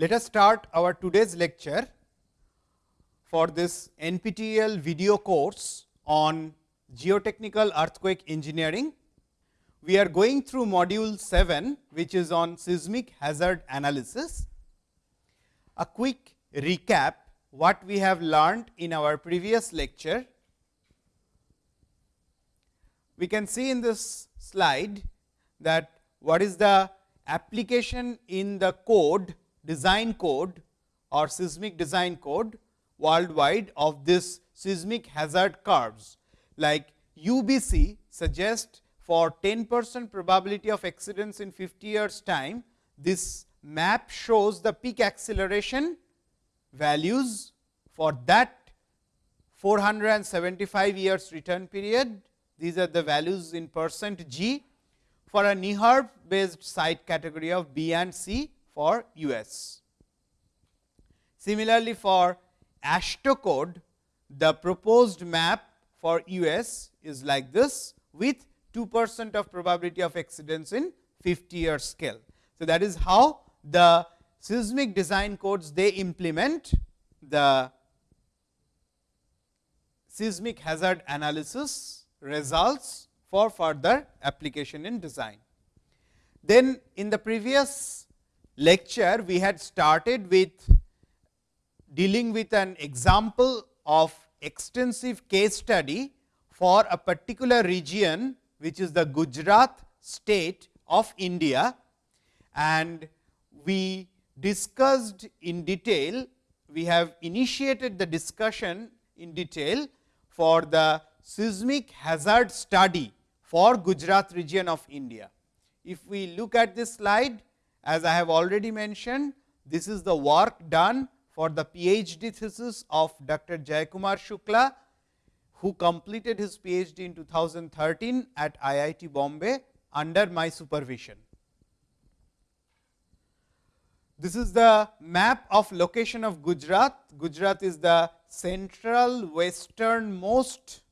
Let us start our today's lecture for this NPTEL video course on geotechnical earthquake engineering. We are going through module 7, which is on seismic hazard analysis. A quick recap what we have learned in our previous lecture. We can see in this slide that what is the application in the code design code or seismic design code worldwide of this seismic hazard curves like UBC suggest for 10 percent probability of exceedance in 50 years time, this map shows the peak acceleration values for that 475 years return period. These are the values in percent g for a NEHRP based site category of B and C for US. Similarly, for AASHTO code, the proposed map for US is like this with 2 percent of probability of exceedance in 50 year scale. So, that is how the seismic design codes they implement the seismic hazard analysis results for further application in design. Then in the previous lecture, we had started with dealing with an example of extensive case study for a particular region, which is the Gujarat state of India. And we discussed in detail, we have initiated the discussion in detail for the seismic hazard study for Gujarat region of India. If we look at this slide, as I have already mentioned, this is the work done for the PhD thesis of Dr. Jayakumar Shukla, who completed his PhD in 2013 at IIT Bombay under my supervision. This is the map of location of Gujarat. Gujarat is the central westernmost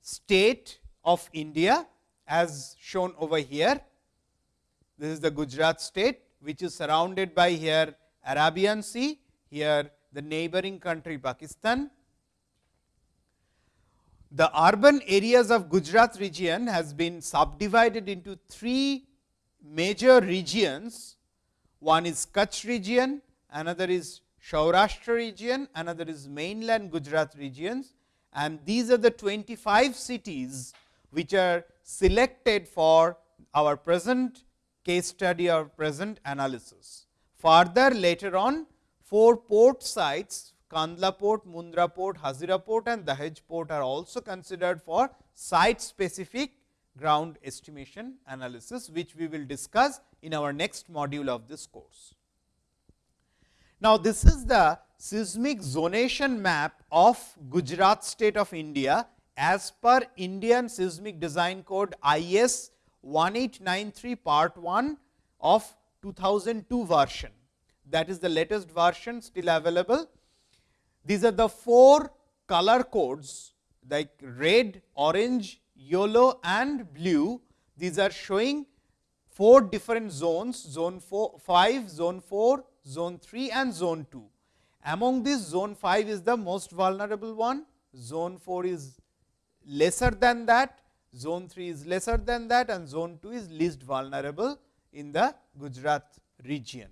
state of India as shown over here. This is the Gujarat state, which is surrounded by here Arabian Sea, here the neighboring country Pakistan. The urban areas of Gujarat region has been subdivided into three major regions. One is Kutch region, another is Saurashtra region, another is mainland Gujarat regions and these are the 25 cities which are selected for our present case study or present analysis. Further later on 4 port sites Kandla port, Mundra port, Hazira port and Dahej port are also considered for site specific ground estimation analysis, which we will discuss in our next module of this course. Now, this is the seismic zonation map of Gujarat state of India as per Indian seismic design code IS 1893 part 1 of 2002 version. That is the latest version still available. These are the four color codes like red, orange, yellow and blue. These are showing four different zones, zone 4, 5, zone 4, zone 3 and zone 2. Among these zone 5 is the most vulnerable one, zone 4 is lesser than that, zone 3 is lesser than that and zone 2 is least vulnerable in the Gujarat region.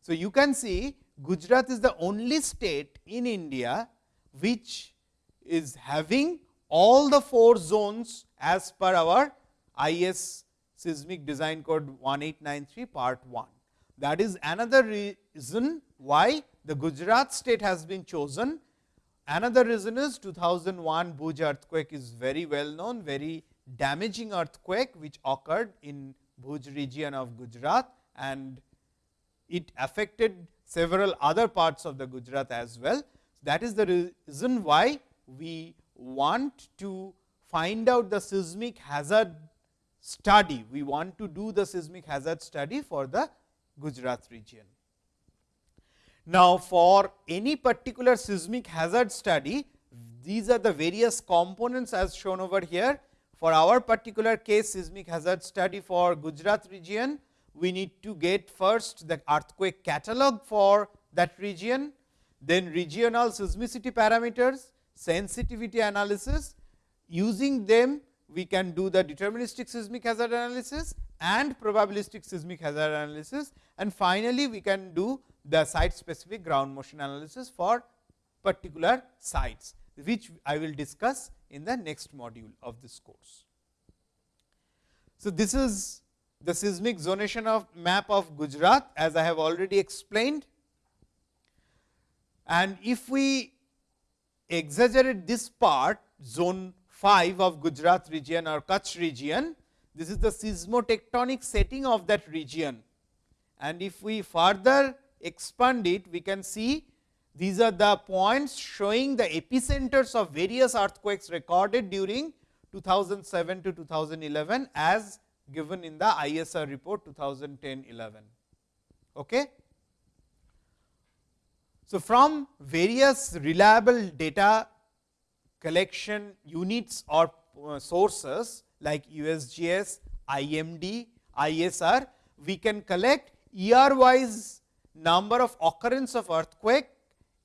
So, you can see Gujarat is the only state in India, which is having all the four zones as per our IS seismic design code 1893 part 1. That is another reason why the Gujarat state has been chosen. Another reason is 2001 Bhuj earthquake is very well known, very damaging earthquake, which occurred in Bhuj region of Gujarat and it affected several other parts of the Gujarat as well. That is the reason why we want to find out the seismic hazard study. We want to do the seismic hazard study for the Gujarat region. Now, for any particular seismic hazard study, these are the various components as shown over here. For our particular case seismic hazard study for Gujarat region, we need to get first the earthquake catalog for that region, then regional seismicity parameters, sensitivity analysis. Using them, we can do the deterministic seismic hazard analysis and probabilistic seismic hazard analysis and finally, we can do the site specific ground motion analysis for particular sites, which I will discuss in the next module of this course. So, this is the seismic zonation of map of Gujarat as I have already explained. And if we exaggerate this part zone 5 of Gujarat region or Kutch region, this is the seismotectonic setting of that region. And if we further expand it, we can see these are the points showing the epicenters of various earthquakes recorded during 2007 to 2011 as given in the ISR report 2010-11. Okay. So, from various reliable data collection units or uh, sources like USGS, IMD, ISR, we can collect year wise number of occurrence of earthquake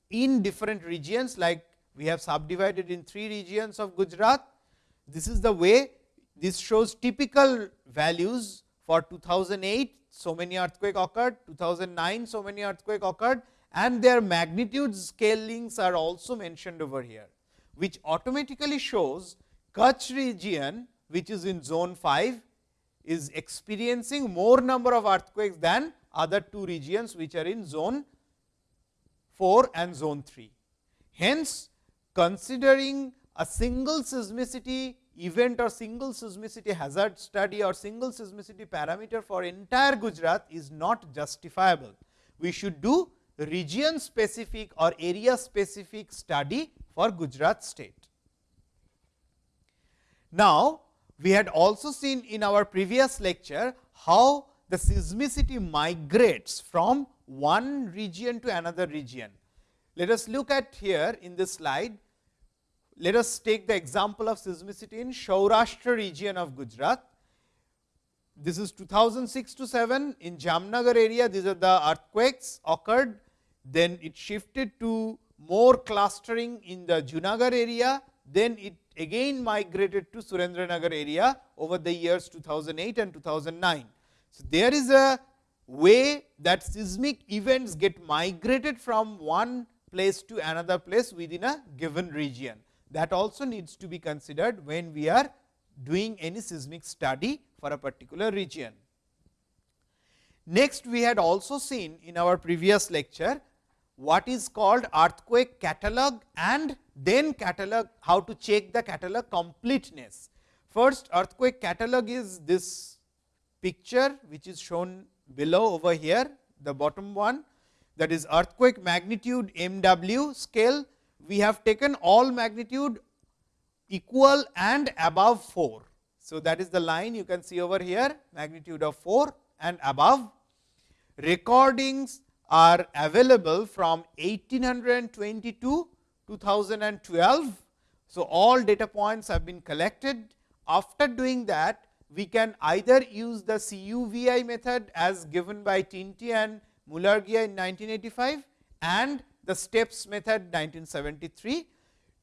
in different regions like we have subdivided in three regions of Gujarat. This is the way this shows typical values for 2008 so many earthquake occurred, 2009 so many earthquake occurred and their magnitude scalings are also mentioned over here, which automatically shows Kutch region which is in zone 5 is experiencing more number of earthquakes than other two regions which are in zone 4 and zone 3. Hence, considering a single seismicity event or single seismicity hazard study or single seismicity parameter for entire Gujarat is not justifiable. We should do region specific or area specific study for Gujarat state. Now, we had also seen in our previous lecture how the seismicity migrates from one region to another region. Let us look at here in this slide. Let us take the example of seismicity in Saurashtra region of Gujarat. This is 2006 to 7 in Jamnagar area. These are the earthquakes occurred. Then it shifted to more clustering in the Junagadh area. Then it again migrated to Surendranagar area over the years 2008 and 2009. So, there is a way that seismic events get migrated from one place to another place within a given region. That also needs to be considered when we are doing any seismic study for a particular region. Next, we had also seen in our previous lecture what is called earthquake catalog and then catalog how to check the catalog completeness. First earthquake catalog is this picture which is shown below over here the bottom one that is earthquake magnitude MW scale we have taken all magnitude equal and above 4. So, that is the line you can see over here magnitude of 4 and above recordings are available from 1822 2012. So, all data points have been collected. After doing that, we can either use the CUVI method as given by Tinti and Mulargia in 1985 and the Stepp's method 1973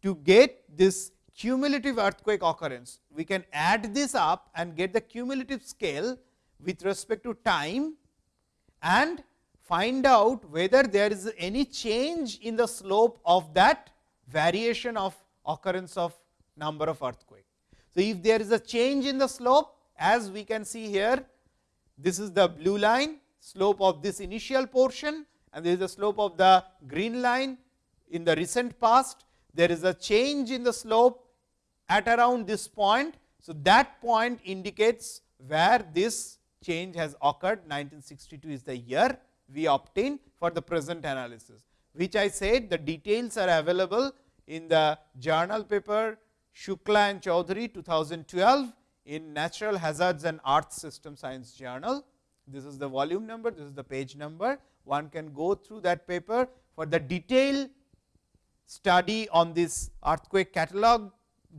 to get this cumulative earthquake occurrence. We can add this up and get the cumulative scale with respect to time and find out whether there is any change in the slope of that variation of occurrence of number of earthquake. So, if there is a change in the slope as we can see here, this is the blue line slope of this initial portion and there is a slope of the green line in the recent past. There is a change in the slope at around this point. So, that point indicates where this change has occurred 1962 is the year we obtain for the present analysis, which I said the details are available in the journal paper Shukla and Choudhury 2012 in Natural Hazards and Earth System Science Journal. This is the volume number, this is the page number. One can go through that paper for the detailed study on this earthquake catalog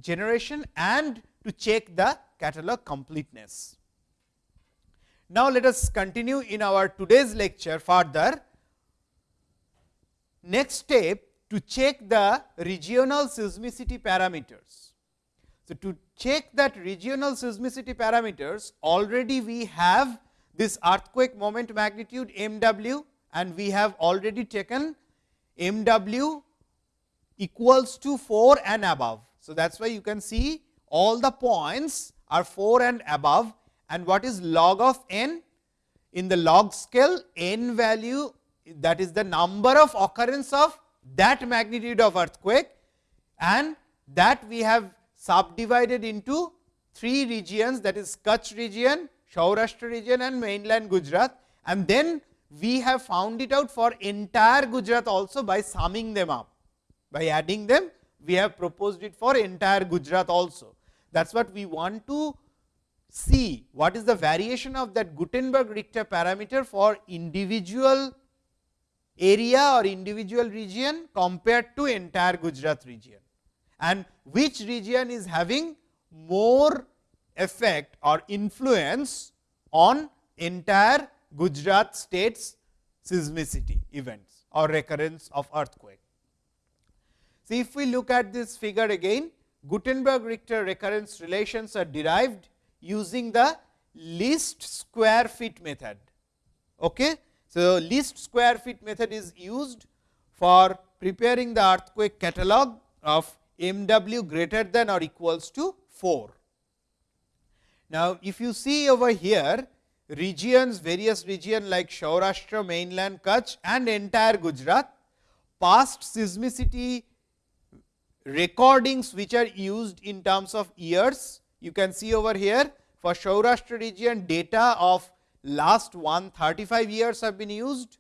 generation and to check the catalog completeness. Now, let us continue in our today's lecture further. Next step to check the regional seismicity parameters. So, to check that regional seismicity parameters already we have this earthquake moment magnitude m w and we have already taken m w equals to 4 and above. So, that is why you can see all the points are 4 and above and what is log of n? In the log scale n value that is the number of occurrence of that magnitude of earthquake and that we have subdivided into three regions that is Kutch region, Saurashtra region and mainland Gujarat and then we have found it out for entire Gujarat also by summing them up. By adding them we have proposed it for entire Gujarat also. That is what we want to see what is the variation of that Gutenberg Richter parameter for individual area or individual region compared to entire Gujarat region and which region is having more effect or influence on entire Gujarat state's seismicity events or recurrence of earthquake. See, if we look at this figure again, Gutenberg Richter recurrence relations are derived using the least square fit method. Okay? So, least square fit method is used for preparing the earthquake catalog of m w greater than or equals to 4. Now, if you see over here regions various region like Saurashtra, mainland Kutch and entire Gujarat past seismicity recordings which are used in terms of years. You can see over here for Saurashtra region data of last 135 years have been used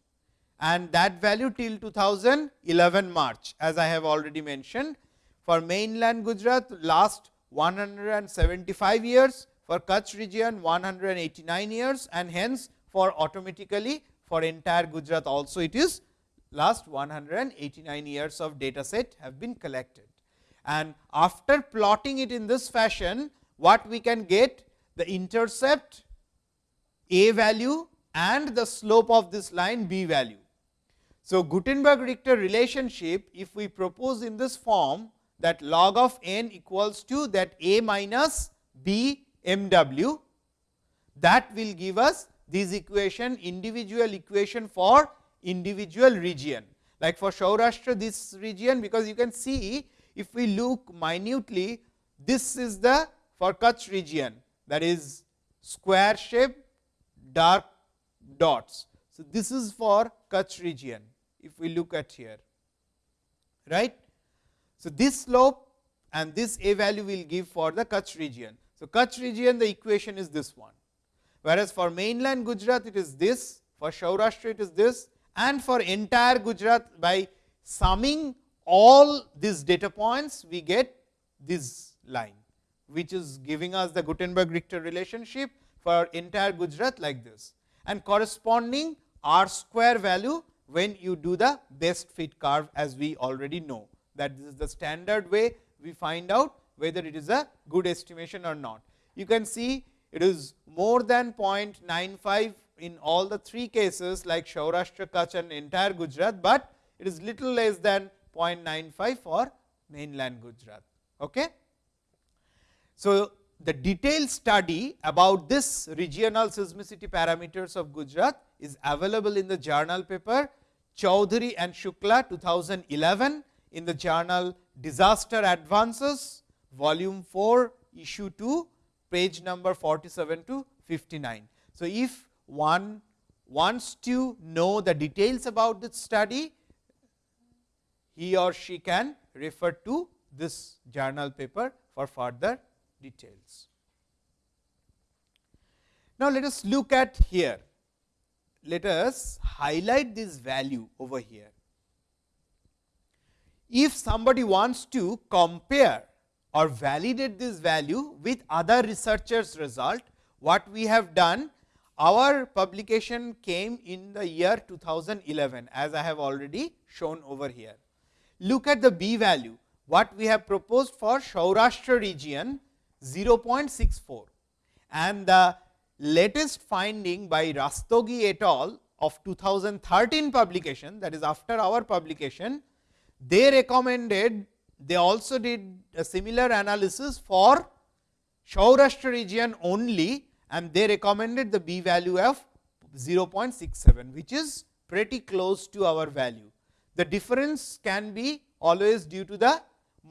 and that value till 2011 March as I have already mentioned. For mainland Gujarat last 175 years, for Kutch region 189 years and hence for automatically for entire Gujarat also it is last 189 years of data set have been collected. And after plotting it in this fashion, what we can get the intercept a value and the slope of this line b value. So, Gutenberg Richter relationship if we propose in this form that log of n equals to that a minus b m w that will give us this equation individual equation for individual region. Like for Saurashtra this region because you can see if we look minutely this is the for Kutch region that is square shape dark dots. So, this is for Kutch region if we look at here right. So, this slope and this a value will give for the Kutch region. So, Kutch region the equation is this one. Whereas, for mainland Gujarat it is this for Saurashtra it is this and for entire Gujarat by summing all these data points we get this line which is giving us the Gutenberg Richter relationship for entire Gujarat like this. And corresponding r square value when you do the best fit curve as we already know that this is the standard way we find out whether it is a good estimation or not. You can see it is more than 0.95 in all the three cases like Saurashtra, Kutch and entire Gujarat, but it is little less than 0.95 for mainland Gujarat. Okay? So, the detailed study about this regional seismicity parameters of Gujarat is available in the journal paper Choudhury and Shukla 2011 in the journal Disaster Advances volume 4 issue 2 page number 47 to 59. So, if one wants to know the details about this study, he or she can refer to this journal paper for further details. Now, let us look at here. Let us highlight this value over here. If somebody wants to compare or validate this value with other researchers result, what we have done, our publication came in the year 2011 as I have already shown over here. Look at the b value, what we have proposed for Saurashtra region 0.64 and the latest finding by Rastogi et al. of 2013 publication that is after our publication, they recommended they also did a similar analysis for Saurashtra region only and they recommended the b value of 0.67, which is pretty close to our value. The difference can be always due to the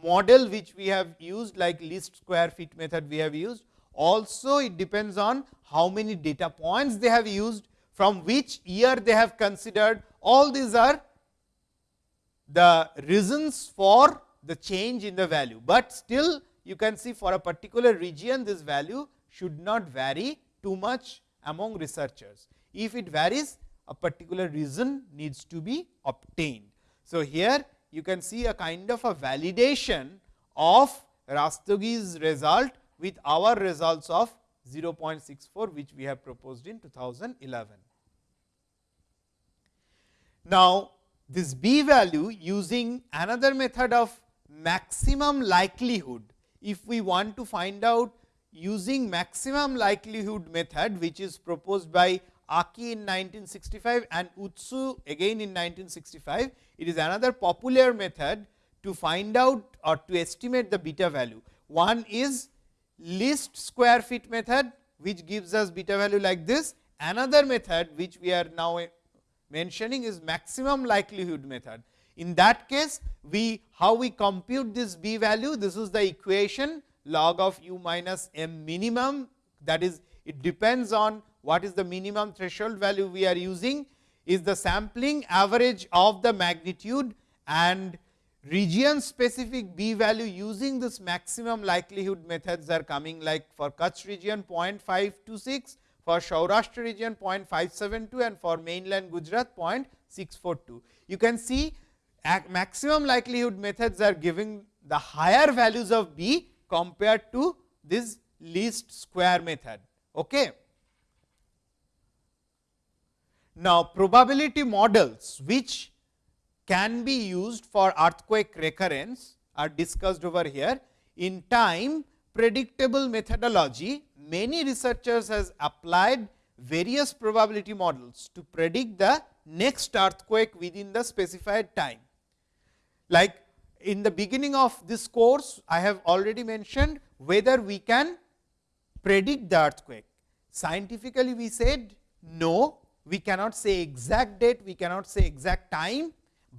model which we have used like least square fit method we have used. Also it depends on how many data points they have used, from which year they have considered. All these are the reasons for the change in the value, but still you can see for a particular region this value should not vary too much among researchers. If it varies a particular reason needs to be obtained. So, here you can see a kind of a validation of Rastogi's result with our results of 0.64 which we have proposed in 2011. Now, this b value using another method of maximum likelihood. If we want to find out using maximum likelihood method which is proposed by Aki in 1965 and Utsu again in 1965, it is another popular method to find out or to estimate the beta value. One is least square fit method which gives us beta value like this. Another method which we are now mentioning is maximum likelihood method. In that case, we how we compute this b value, this is the equation log of u minus m minimum that is it depends on what is the minimum threshold value we are using is the sampling average of the magnitude and region specific b value using this maximum likelihood methods are coming like for Kutch region 0.526, for Saurashtra region 0.572 and for mainland Gujarat 0.642. You can see maximum likelihood methods are giving the higher values of b compared to this least square method. Okay. Now, probability models which can be used for earthquake recurrence are discussed over here. In time predictable methodology, many researchers has applied various probability models to predict the next earthquake within the specified time. Like in the beginning of this course, I have already mentioned whether we can predict the earthquake. Scientifically, we said no, we cannot say exact date, we cannot say exact time,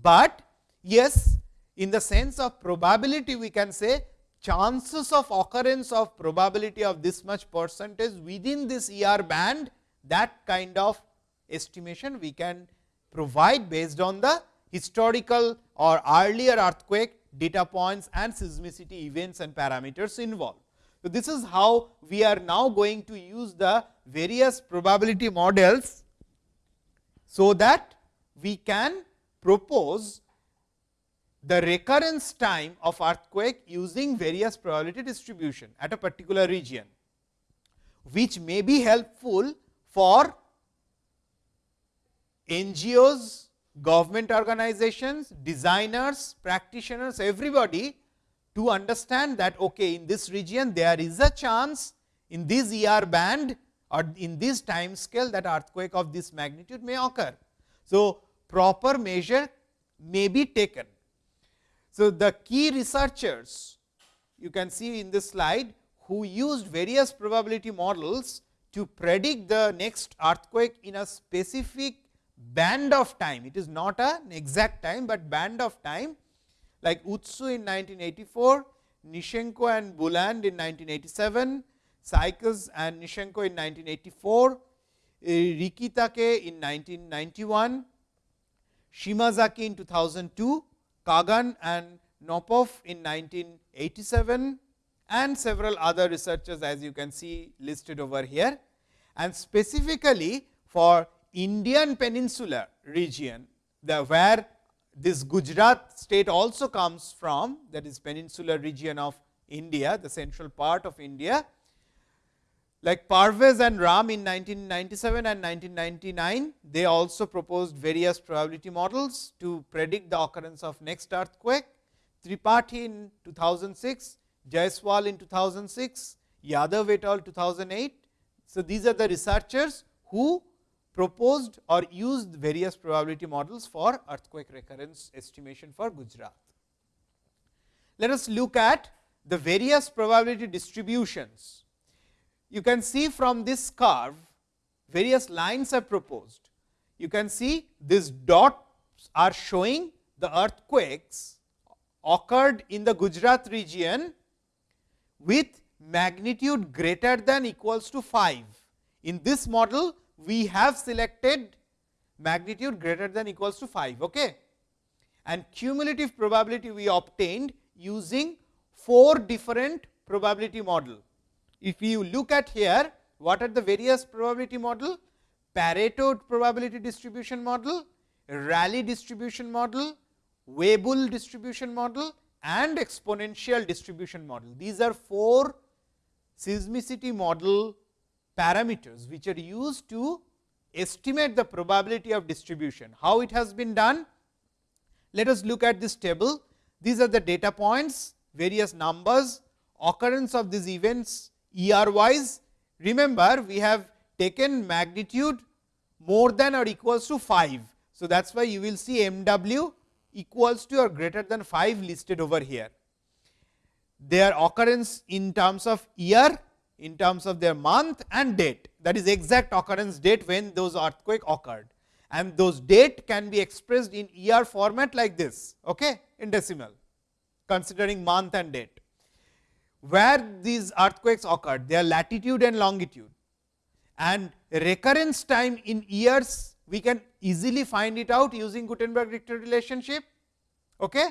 but yes, in the sense of probability, we can say chances of occurrence of probability of this much percentage within this ER band, that kind of estimation we can provide based on the historical or earlier earthquake data points and seismicity events and parameters involved. So, this is how we are now going to use the various probability models so that we can propose the recurrence time of earthquake using various probability distribution at a particular region, which may be helpful for NGOs, government organizations, designers, practitioners, everybody to understand that okay, in this region there is a chance in this ER band or in this time scale that earthquake of this magnitude may occur. So, proper measure may be taken. So, the key researchers you can see in this slide who used various probability models to predict the next earthquake in a specific band of time. It is not an exact time, but band of time like Utsu in 1984, Nishenko and Buland in 1987, Sykes and Nishenko in 1984, uh, Rikitake in 1991, Shimazaki in 2002, Kagan and Nopov in 1987 and several other researchers as you can see listed over here. And specifically for Indian peninsular region, the where this Gujarat state also comes from that is peninsular region of India, the central part of India. Like Parvez and Ram in 1997 and 1999, they also proposed various probability models to predict the occurrence of next earthquake. Tripathi in 2006, Jaiswal in 2006, Yadav et al 2008, So, these are the researchers who proposed or used various probability models for earthquake recurrence estimation for Gujarat. Let us look at the various probability distributions. You can see from this curve various lines are proposed. You can see these dots are showing the earthquakes occurred in the Gujarat region with magnitude greater than equals to 5. In this model, we have selected magnitude greater than equals to 5. Okay? And cumulative probability we obtained using 4 different probability model. If you look at here, what are the various probability model? Pareto probability distribution model, Rayleigh distribution model, Weibull distribution model and exponential distribution model. These are four seismicity model parameters, which are used to estimate the probability of distribution. How it has been done? Let us look at this table. These are the data points, various numbers, occurrence of these events ER wise. Remember, we have taken magnitude more than or equals to 5. So, that is why you will see MW equals to or greater than 5 listed over here. Their occurrence in terms of year, in terms of their month and date that is exact occurrence date when those earthquake occurred and those date can be expressed in year format like this okay, in decimal considering month and date. Where these earthquakes occurred their latitude and longitude and recurrence time in years we can easily find it out using Gutenberg Richter relationship. Okay?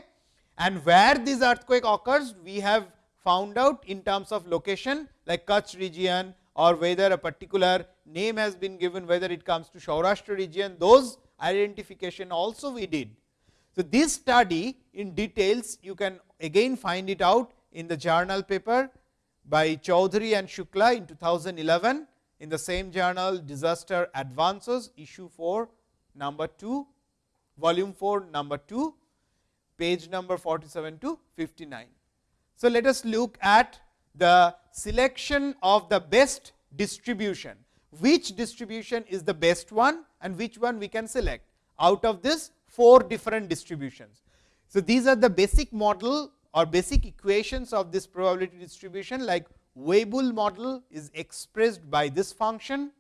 And where this earthquake occurs, we have found out in terms of location like Kutch region or whether a particular name has been given, whether it comes to Saurashtra region, those identification also we did. So, this study in details you can again find it out in the journal paper by Choudhury and Shukla in 2011 in the same journal Disaster Advances issue 4 number 2 volume 4 number 2 page number 47 to 59. So, let us look at the selection of the best distribution, which distribution is the best one and which one we can select out of this 4 different distributions. So, these are the basic model or basic equations of this probability distribution like Weibull model is expressed by this function,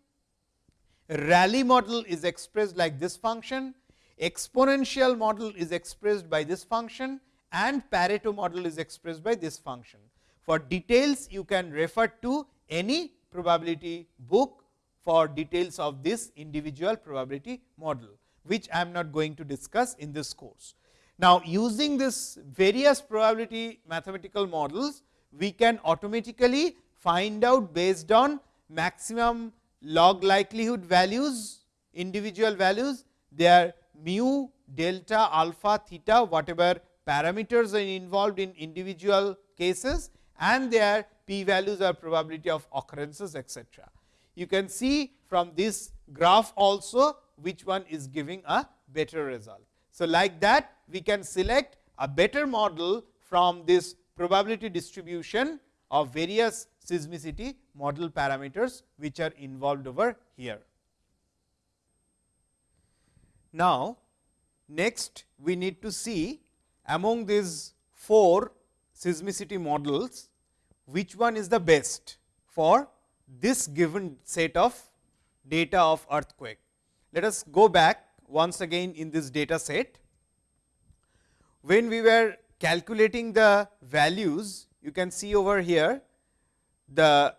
Rayleigh model is expressed like this function, exponential model is expressed by this function and Pareto model is expressed by this function. For details you can refer to any probability book for details of this individual probability model, which I am not going to discuss in this course. Now, using this various probability mathematical models, we can automatically find out based on maximum log likelihood values, individual values, their mu, delta, alpha, theta, whatever parameters are involved in individual cases and their p values or probability of occurrences etcetera. You can see from this graph also which one is giving a better result. So, like that we can select a better model from this probability distribution of various seismicity model parameters which are involved over here. Now, next we need to see among these 4 seismicity models which one is the best for this given set of data of earthquake. Let us go back once again in this data set. When we were calculating the values, you can see over here the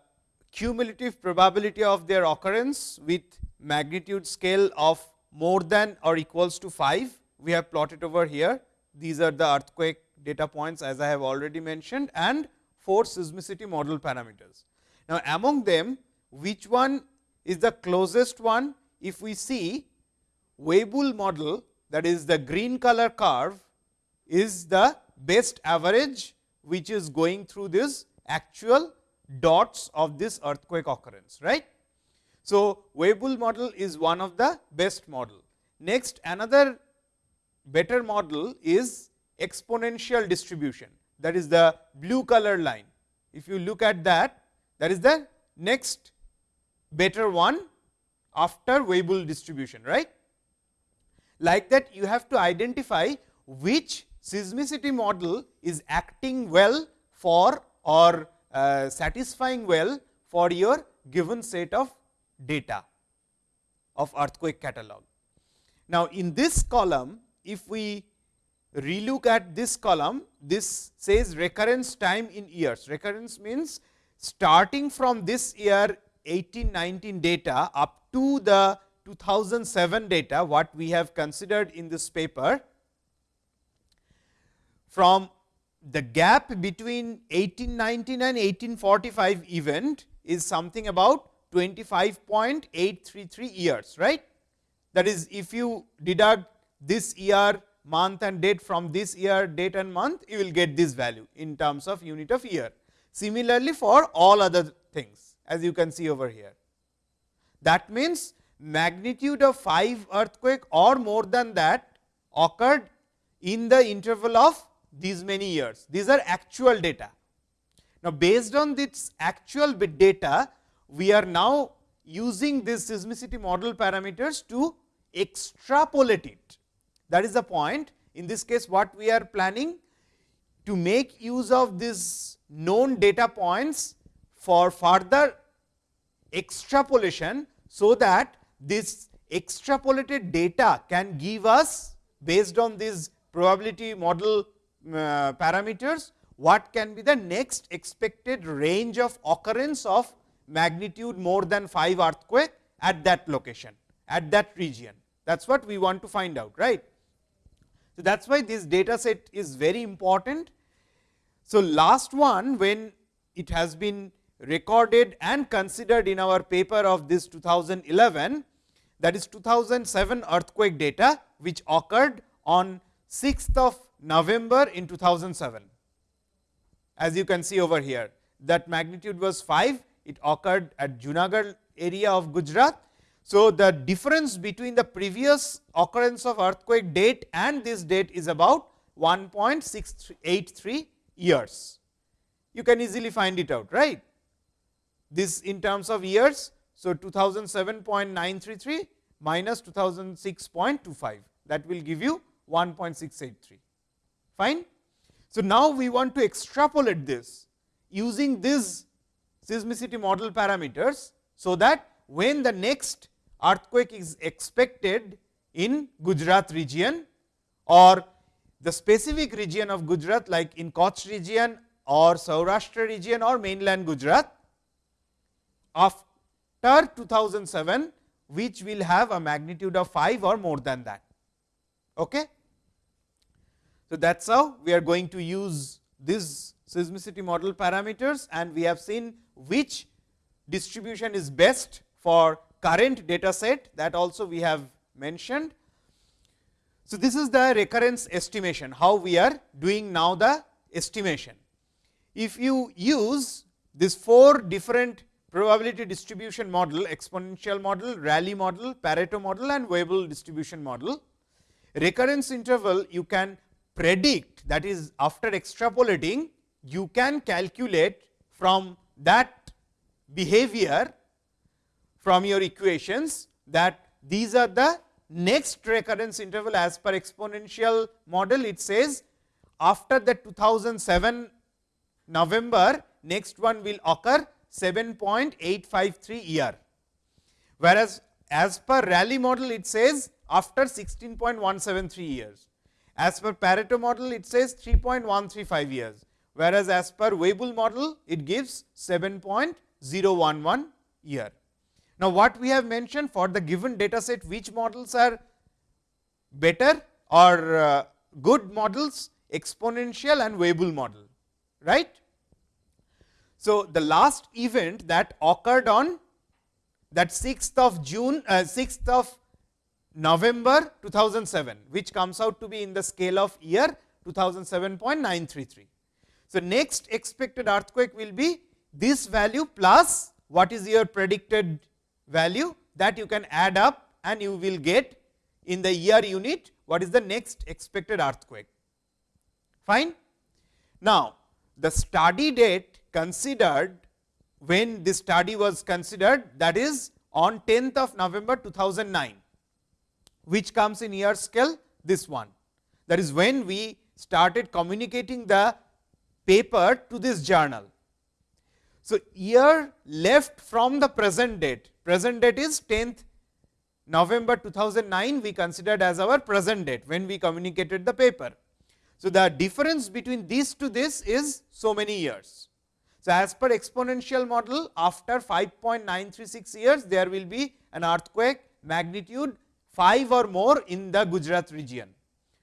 cumulative probability of their occurrence with magnitude scale of more than or equals to 5. We have plotted over here. These are the earthquake data points as I have already mentioned and 4 seismicity model parameters. Now, among them which one is the closest one? If we see Weibull model that is the green color curve is the best average which is going through this actual dots of this earthquake occurrence right. So, Weibull model is one of the best model. Next another better model is exponential distribution that is the blue color line. If you look at that that is the next better one after Weibull distribution, right. Like that you have to identify which seismicity model is acting well for or uh, satisfying well for your given set of data of earthquake catalog. Now, in this column if we relook at this column, this says recurrence time in years. Recurrence means starting from this year 1819 data up to the 2007 data what we have considered in this paper from the gap between 1819 and 1845 event is something about 25.833 years right that is if you deduct this year month and date from this year date and month you will get this value in terms of unit of year. Similarly, for all other things as you can see over here. That means, magnitude of 5 earthquake or more than that occurred in the interval of these many years. These are actual data. Now, based on this actual bit data, we are now using this seismicity model parameters to extrapolate it that is the point. In this case, what we are planning to make use of these known data points for further extrapolation, so that this extrapolated data can give us based on this probability model Uh, parameters, what can be the next expected range of occurrence of magnitude more than 5 earthquake at that location, at that region. That is what we want to find out, right. So, that is why this data set is very important. So, last one when it has been recorded and considered in our paper of this 2011 that is 2007 earthquake data which occurred on 6th of November in 2007. As you can see over here that magnitude was 5 it occurred at Junagadh area of Gujarat so, the difference between the previous occurrence of earthquake date and this date is about 1.683 years. You can easily find it out, right. This in terms of years. So, 2007.933 minus 2006.25 that will give you 1.683 fine. So, now we want to extrapolate this using these seismicity model parameters. So, that when the next earthquake is expected in Gujarat region or the specific region of Gujarat like in Kutch region or Saurashtra region or mainland Gujarat after 2007 which will have a magnitude of 5 or more than that. Okay? So, that is how we are going to use this seismicity model parameters and we have seen which distribution is best for current data set that also we have mentioned. So, this is the recurrence estimation, how we are doing now the estimation. If you use this four different probability distribution model, exponential model, Rayleigh model, Pareto model and Weibull distribution model, recurrence interval you can predict that is after extrapolating you can calculate from that behavior from your equations that these are the next recurrence interval as per exponential model it says after the 2007 November next one will occur 7.853 year. Whereas, as per Rayleigh model it says after 16.173 years. As per Pareto model it says 3.135 years, whereas as per Weibull model it gives 7.011 year. Now, what we have mentioned for the given data set which models are better or uh, good models exponential and Weibull model right. So, the last event that occurred on that 6th of June uh, 6th of November 2007 which comes out to be in the scale of year 2007.933. So, next expected earthquake will be this value plus what is your predicted value that you can add up and you will get in the year unit what is the next expected earthquake. Fine. Now, the study date considered when this study was considered that is on 10th of November 2009, which comes in year scale this one. That is when we started communicating the paper to this journal. So, year left from the present date, present date is 10th November 2009 we considered as our present date when we communicated the paper. So, the difference between this to this is so many years. So, as per exponential model after 5.936 years there will be an earthquake magnitude 5 or more in the Gujarat region,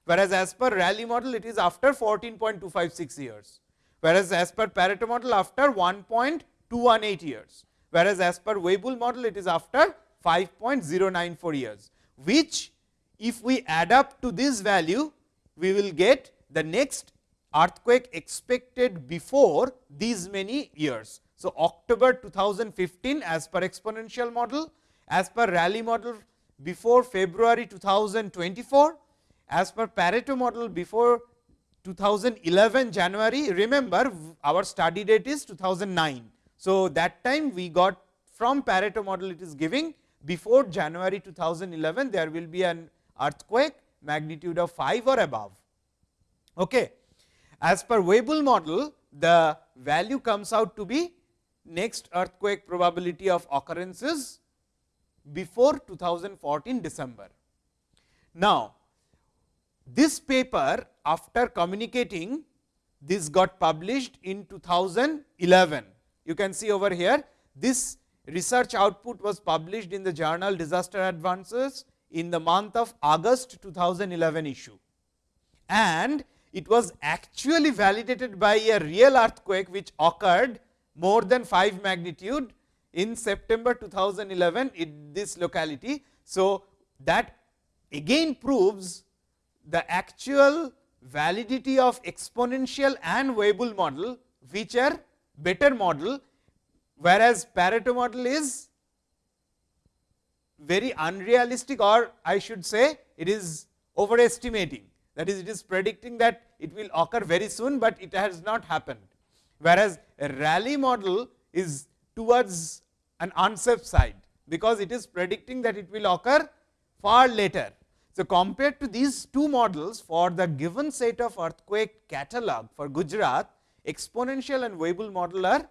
whereas as per Rayleigh model it is after 14.256 years, whereas as per Pareto model after 1.218 years, whereas as per Weibull model it is after 5.094 years, which if we add up to this value, we will get the next earthquake expected before these many years. So, October 2015 as per exponential model, as per Rayleigh model before February 2024, as per Pareto model before 2011 January. Remember our study date is 2009. So, that time we got from Pareto model it is giving before January 2011 there will be an earthquake magnitude of 5 or above. Okay. As per Weibull model the value comes out to be next earthquake probability of occurrences before 2014 December. Now, this paper after communicating this got published in 2011. You can see over here this research output was published in the journal Disaster Advances in the month of August 2011 issue. And it was actually validated by a real earthquake which occurred more than 5 magnitude in September 2011 in this locality. So, that again proves the actual validity of exponential and Weibull model, which are better model whereas Pareto model is very unrealistic or I should say it is overestimating that is it is predicting that it will occur very soon, but it has not happened. Whereas, a Rayleigh model is towards an unsafe side, because it is predicting that it will occur far later. So, compared to these two models for the given set of earthquake catalog for Gujarat, exponential and Weibull model are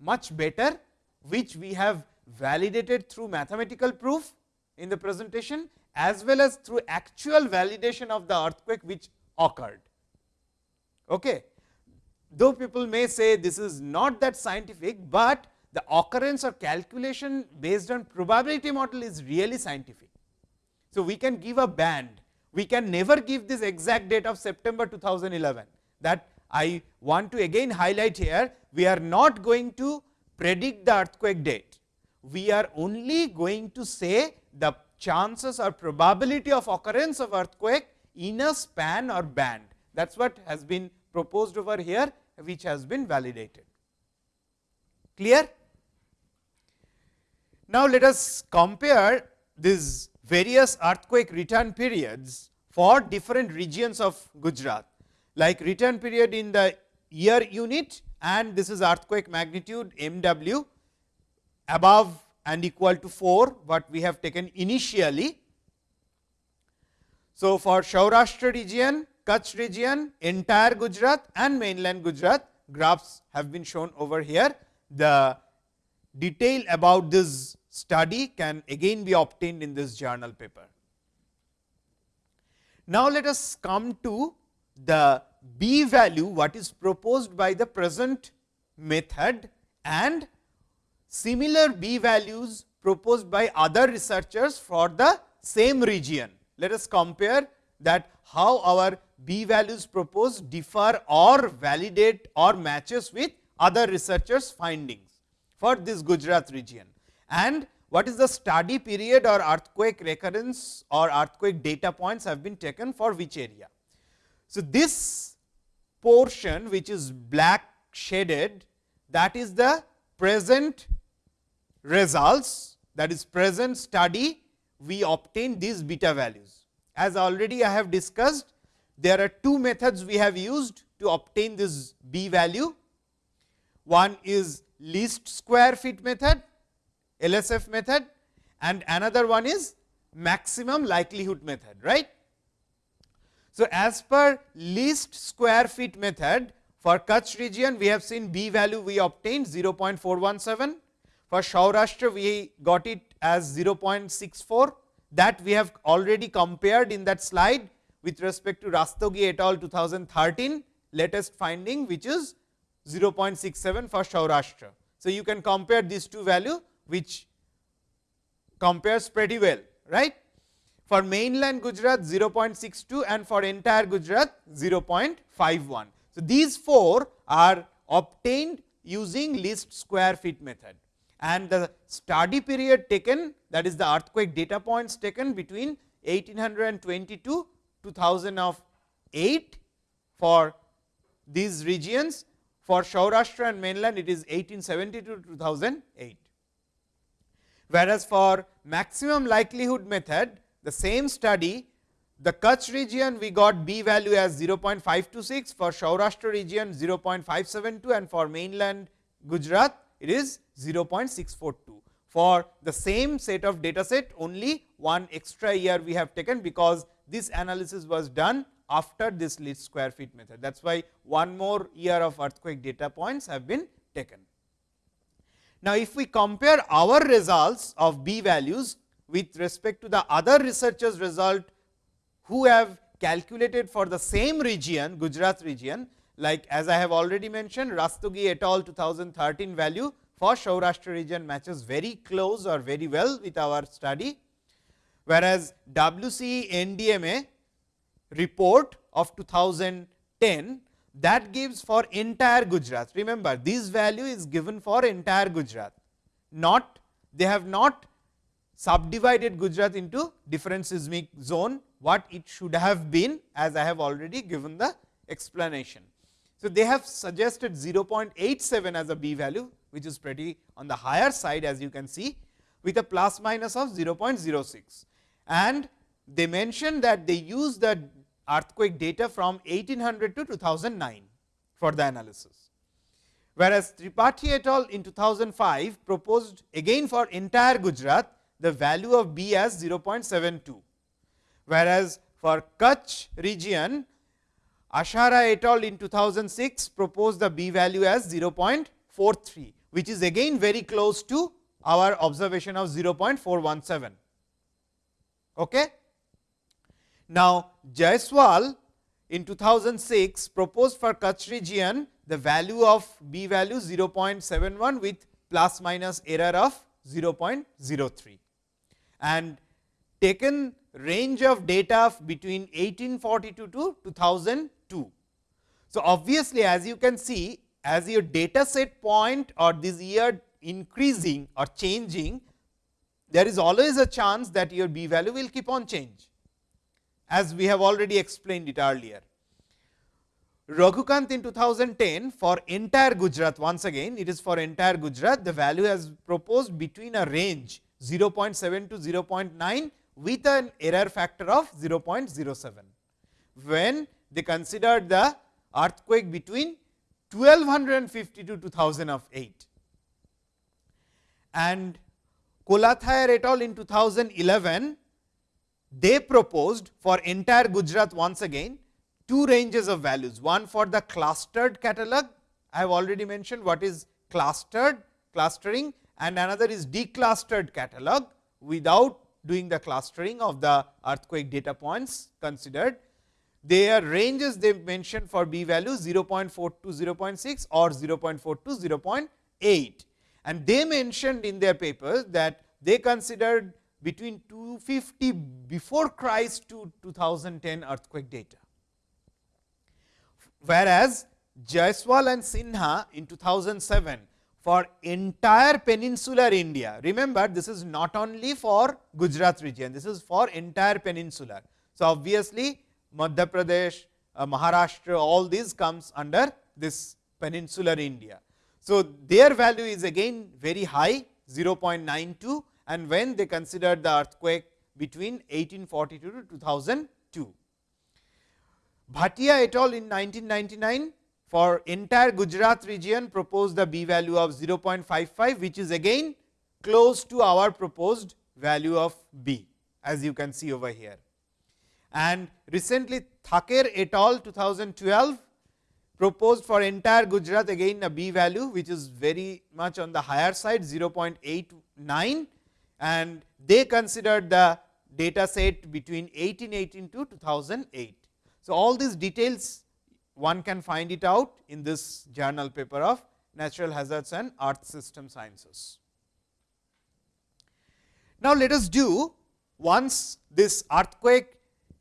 much better, which we have validated through mathematical proof in the presentation as well as through actual validation of the earthquake which occurred. Okay. Though people may say this is not that scientific, but the occurrence or calculation based on probability model is really scientific. So, we can give a band, we can never give this exact date of September 2011 that I want to again highlight here, we are not going to predict the earthquake date. We are only going to say the chances or probability of occurrence of earthquake in a span or band. That is what has been proposed over here, which has been validated. Clear? Now, let us compare these various earthquake return periods for different regions of Gujarat like return period in the year unit and this is earthquake magnitude MW above and equal to 4 what we have taken initially. So, for Saurashtra region, Kutch region, entire Gujarat and mainland Gujarat graphs have been shown over here. The detail about this study can again be obtained in this journal paper. Now, let us come to the b value what is proposed by the present method and similar b values proposed by other researchers for the same region. Let us compare that how our b values proposed differ or validate or matches with other researchers findings for this Gujarat region and what is the study period or earthquake recurrence or earthquake data points have been taken for which area. So, this portion which is black shaded that is the present results that is present study we obtain these beta values. As already I have discussed there are two methods we have used to obtain this b value. One is least square fit method LSF method and another one is maximum likelihood method right. So, as per least square fit method for Kutch region we have seen B value we obtained 0.417 for Saurashtra we got it as 0.64 that we have already compared in that slide with respect to Rastogi et al 2013 latest finding which is 0.67 for Saurashtra. So, you can compare these two value which compares pretty well right. For mainland Gujarat 0.62 and for entire Gujarat 0.51. So, these four are obtained using least square fit method and the study period taken that is the earthquake data points taken between 1820 to 2008 for these regions for Saurashtra and mainland it is 1870 to 2008. Whereas, for maximum likelihood method the same study the Kutch region we got B value as 0.526 for Saurashtra region 0.572 and for mainland Gujarat it is 0.642. For the same set of data set only one extra year we have taken because this analysis was done after this least square fit method. That is why one more year of earthquake data points have been taken. Now, if we compare our results of B values with respect to the other researchers result who have calculated for the same region Gujarat region like as I have already mentioned Rastogi et al 2013 value for Saurashtra region matches very close or very well with our study. Whereas, WC NDMA report of 2010 that gives for entire Gujarat. Remember this value is given for entire Gujarat, not they have not subdivided Gujarat into different seismic zone what it should have been as I have already given the explanation. So, they have suggested 0.87 as a b value which is pretty on the higher side as you can see with a plus minus of 0.06 and they mentioned that they use the earthquake data from 1800 to 2009 for the analysis. Whereas, Tripathi et al in 2005 proposed again for entire Gujarat the value of B as 0.72. Whereas, for Kutch region Ashara et al in 2006 proposed the B value as 0.43, which is again very close to our observation of 0.417. Okay? Now, Jaiswal in 2006 proposed for Kutch region the value of B value 0.71 with plus minus error of 0.03 and taken range of data between 1842 to 2002. So, obviously, as you can see as your data set point or this year increasing or changing, there is always a chance that your b value will keep on change as we have already explained it earlier. Raghu Kanth in 2010 for entire Gujarat once again it is for entire Gujarat the value has proposed between a range 0.7 to 0.9 with an error factor of 0.07. When they considered the earthquake between 1250 to 2008 and Kolathayar et al. in 2011 they proposed for entire Gujarat once again two ranges of values. One for the clustered catalog. I have already mentioned what is clustered clustering and another is declustered catalog without doing the clustering of the earthquake data points considered. Their ranges they mentioned for b value 0.4 to 0.6 or 0.4 to 0.8 and they mentioned in their papers that they considered between 250 before Christ to 2010 earthquake data. Whereas, Jaiswal and Sinha in 2007 for entire peninsular India. Remember this is not only for Gujarat region, this is for entire peninsular. So, obviously, Madhya Pradesh, uh, Maharashtra all these comes under this peninsular India. So, their value is again very high 0.92 and when they considered the earthquake between 1842 to 2002. Bhatia et al in 1999 for entire Gujarat region proposed the b value of 0.55, which is again close to our proposed value of b as you can see over here. And recently Thaker et al 2012 proposed for entire Gujarat again a b value which is very much on the higher side 0.89 and they considered the data set between 1818 to 2008. So, all these details one can find it out in this journal paper of natural hazards and earth system sciences. Now, let us do once this earthquake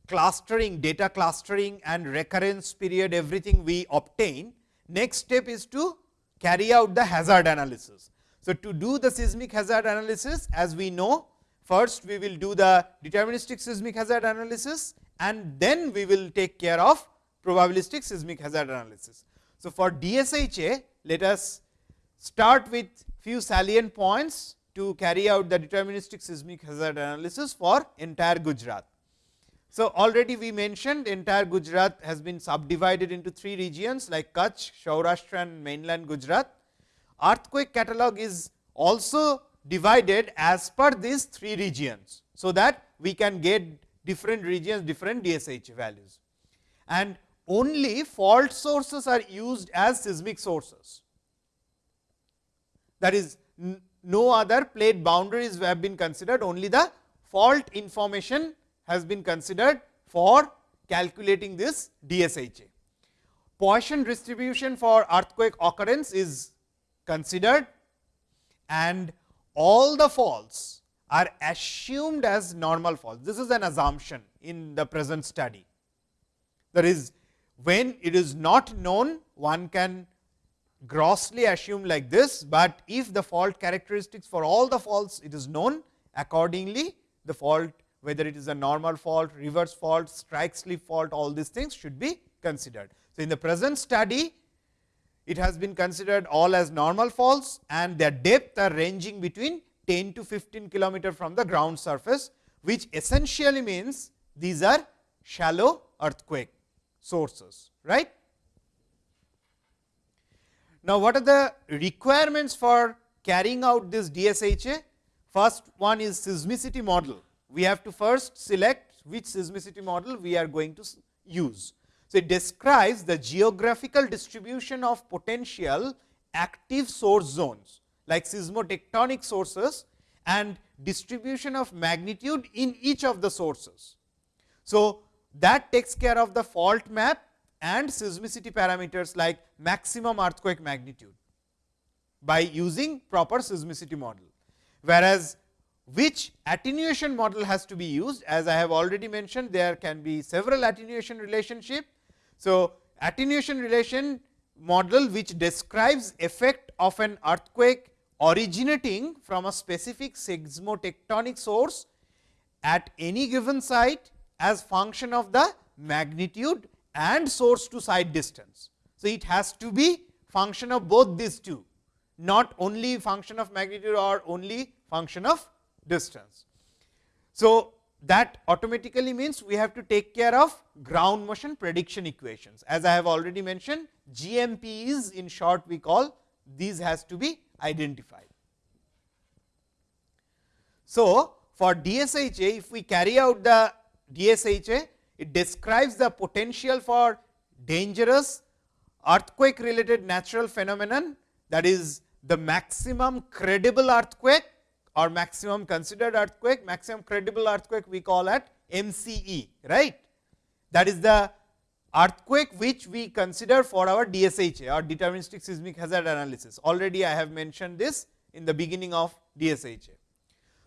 clustering, data clustering and recurrence period everything we obtain, next step is to carry out the hazard analysis. So, to do the seismic hazard analysis as we know first we will do the deterministic seismic hazard analysis and then we will take care of probabilistic seismic hazard analysis. So, for DSHA let us start with few salient points to carry out the deterministic seismic hazard analysis for entire Gujarat. So, already we mentioned entire Gujarat has been subdivided into three regions like Kutch, Saurashtra and mainland Gujarat. Earthquake catalog is also divided as per these three regions. So, that we can get different regions different DSH values and only fault sources are used as seismic sources. That is no other plate boundaries have been considered only the fault information has been considered for calculating this DSHA. Poisson distribution for earthquake occurrence is considered and all the faults are assumed as normal faults. This is an assumption in the present study. That is when it is not known one can grossly assume like this, but if the fault characteristics for all the faults it is known accordingly the fault whether it is a normal fault, reverse fault, strike slip fault all these things should be considered. So, in the present study it has been considered all as normal faults and their depth are ranging between 10 to 15 kilometer from the ground surface, which essentially means these are shallow earthquake sources. right? Now, what are the requirements for carrying out this DSHA? First one is seismicity model. We have to first select which seismicity model we are going to use. So, it describes the geographical distribution of potential active source zones like seismotectonic sources and distribution of magnitude in each of the sources. So, that takes care of the fault map and seismicity parameters like maximum earthquake magnitude by using proper seismicity model. Whereas, which attenuation model has to be used as I have already mentioned there can be several attenuation relationship. So, attenuation relation model which describes effect of an earthquake originating from a specific seismotectonic source at any given site as function of the magnitude and source to site distance. So, it has to be function of both these two, not only function of magnitude or only function of distance. So, that automatically means we have to take care of ground motion prediction equations. As I have already mentioned GMPs in short we call these has to be identified. So, for DSHA if we carry out the DSHA it describes the potential for dangerous earthquake related natural phenomenon that is the maximum credible earthquake or maximum considered earthquake, maximum credible earthquake we call at MCE, right. That is the earthquake which we consider for our DSHA or deterministic seismic hazard analysis. Already I have mentioned this in the beginning of DSHA.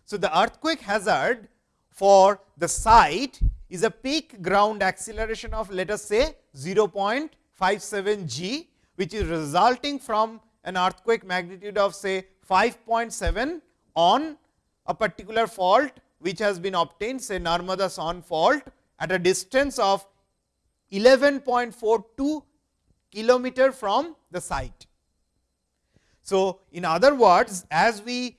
So, the earthquake hazard for the site is a peak ground acceleration of let us say 0.57 g, which is resulting from an earthquake magnitude of say 5.7 on a particular fault which has been obtained say Narmada Son fault at a distance of 11.42 kilometer from the site. So, in other words as we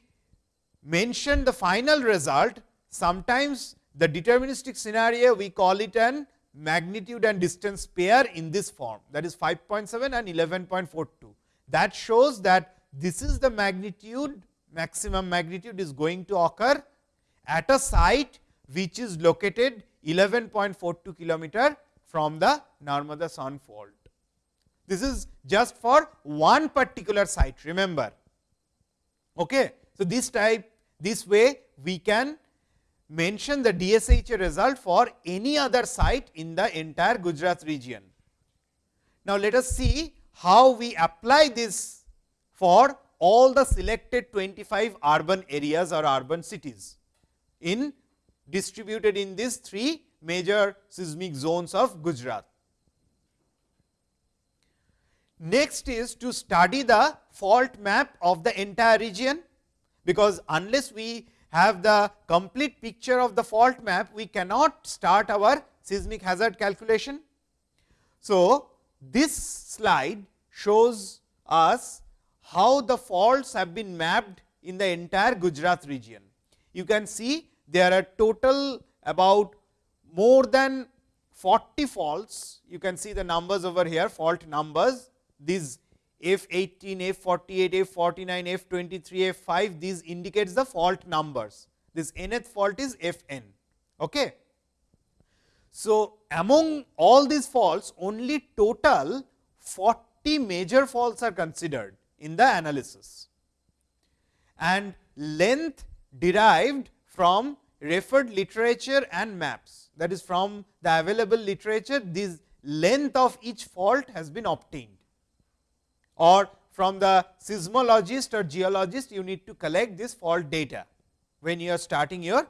mention the final result sometimes the deterministic scenario we call it an magnitude and distance pair in this form that is 5.7 and 11.42. That shows that this is the magnitude maximum magnitude is going to occur at a site which is located 11.42 kilometer from the Narmada Son fault. This is just for one particular site remember. Okay. So, this type this way we can mention the DSHA result for any other site in the entire Gujarat region. Now, let us see how we apply this for all the selected 25 urban areas or urban cities in distributed in these three major seismic zones of Gujarat. Next is to study the fault map of the entire region, because unless we have the complete picture of the fault map, we cannot start our seismic hazard calculation. So, this slide shows us how the faults have been mapped in the entire Gujarat region. You can see there are total about more than 40 faults. You can see the numbers over here fault numbers these F 18, F 48, F 49, F 23, F 5 these indicates the fault numbers. This nth fault is F n. Okay. So, among all these faults only total 40 major faults are considered in the analysis. And length derived from referred literature and maps. That is from the available literature this length of each fault has been obtained. Or from the seismologist or geologist you need to collect this fault data when you are starting your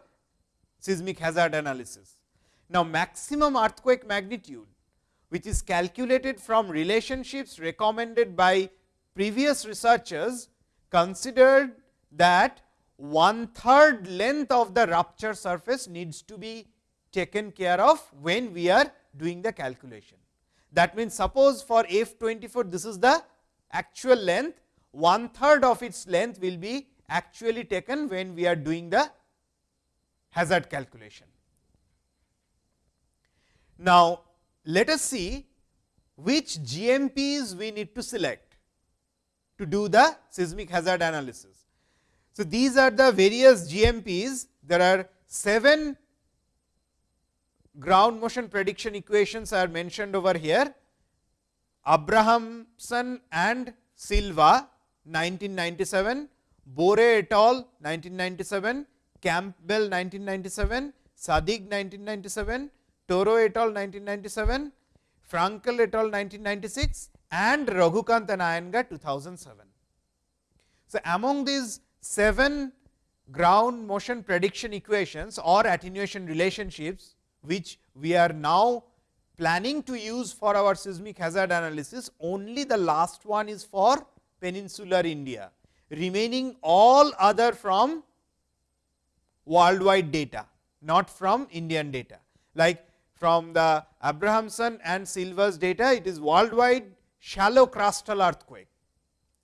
seismic hazard analysis. Now, maximum earthquake magnitude which is calculated from relationships recommended by previous researchers considered that one third length of the rupture surface needs to be taken care of when we are doing the calculation. That means, suppose for F 24 this is the actual length, one third of its length will be actually taken when we are doing the hazard calculation. Now, let us see which GMPs we need to select to do the seismic hazard analysis. So, these are the various GMPs. There are 7 ground motion prediction equations are mentioned over here. Abrahamson and Silva 1997, Boore et al 1997, Campbell 1997, Sadigh 1997, Toro et al 1997, Frankel et al 1996 and Raghu Kanth and Iyengar 2007. So, among these 7 ground motion prediction equations or attenuation relationships, which we are now planning to use for our seismic hazard analysis, only the last one is for peninsular India, remaining all other from worldwide data, not from Indian data. Like from the Abrahamson and Silva's data, it is worldwide shallow crustal earthquake.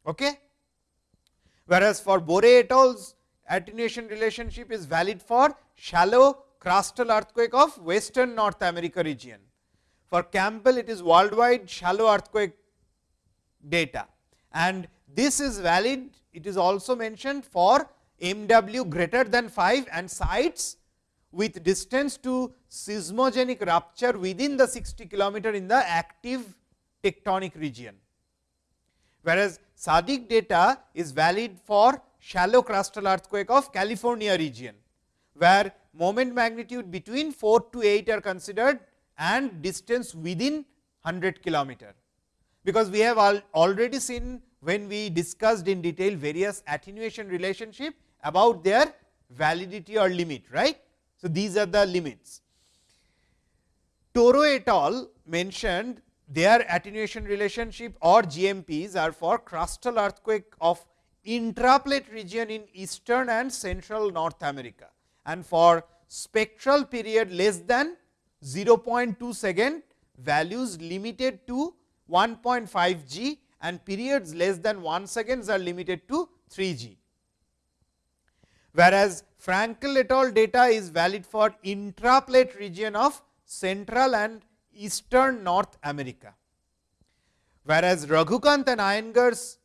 Okay? Whereas, for Boore et al.'s attenuation relationship is valid for shallow crustal earthquake of western North America region. For Campbell, it is worldwide shallow earthquake data and this is valid. It is also mentioned for MW greater than 5 and sites with distance to seismogenic rupture within the 60 kilometer in the active tectonic region. Whereas, Sadigh data is valid for shallow crustal earthquake of California region, where moment magnitude between 4 to 8 are considered and distance within 100 kilometer. Because we have al already seen when we discussed in detail various attenuation relationship about their validity or limit right. So, these are the limits. Toro et al mentioned their attenuation relationship or GMPs are for crustal earthquake of intraplate region in eastern and central North America and for spectral period less than 0.2 second values limited to 1.5 g and periods less than 1 seconds are limited to 3 g. Whereas, Frankel et al data is valid for intraplate region of central and eastern North America. Whereas, Raghu Kanth and Iyengar's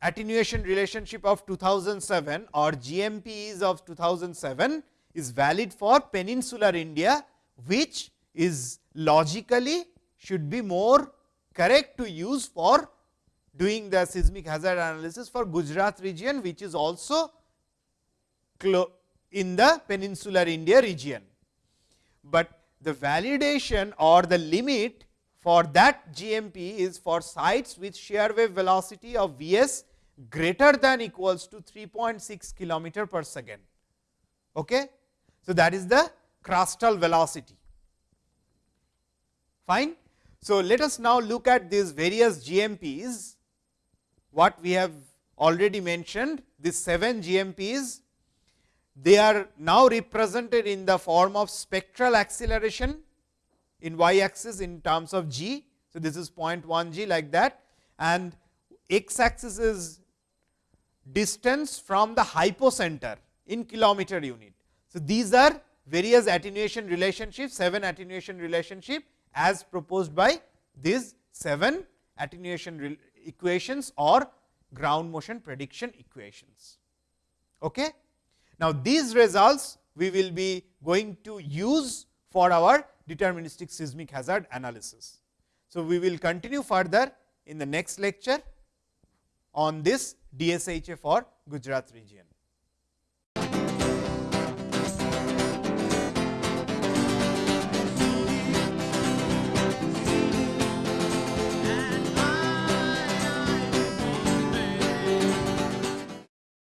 attenuation relationship of 2007 or GMPs of 2007 is valid for peninsular India, which is logically should be more correct to use for doing the seismic hazard analysis for Gujarat region, which is also in the peninsular India region. But the validation or the limit for that GMP is for sites with shear wave velocity of V s greater than equals to 3.6 kilometer per second. Okay? So, that is the crustal velocity. Fine. So, let us now look at these various GMPs, what we have already mentioned, these 7 GMPs, they are now represented in the form of spectral acceleration in y axis in terms of g. So, this is 0.1 g like that and x axis is distance from the hypocenter in kilometer unit. So, these are various attenuation relationships, 7 attenuation relationship as proposed by these 7 attenuation equations or ground motion prediction equations. Okay? Now, these results we will be going to use for our deterministic seismic hazard analysis. So, we will continue further in the next lecture on this DSHA for Gujarat region.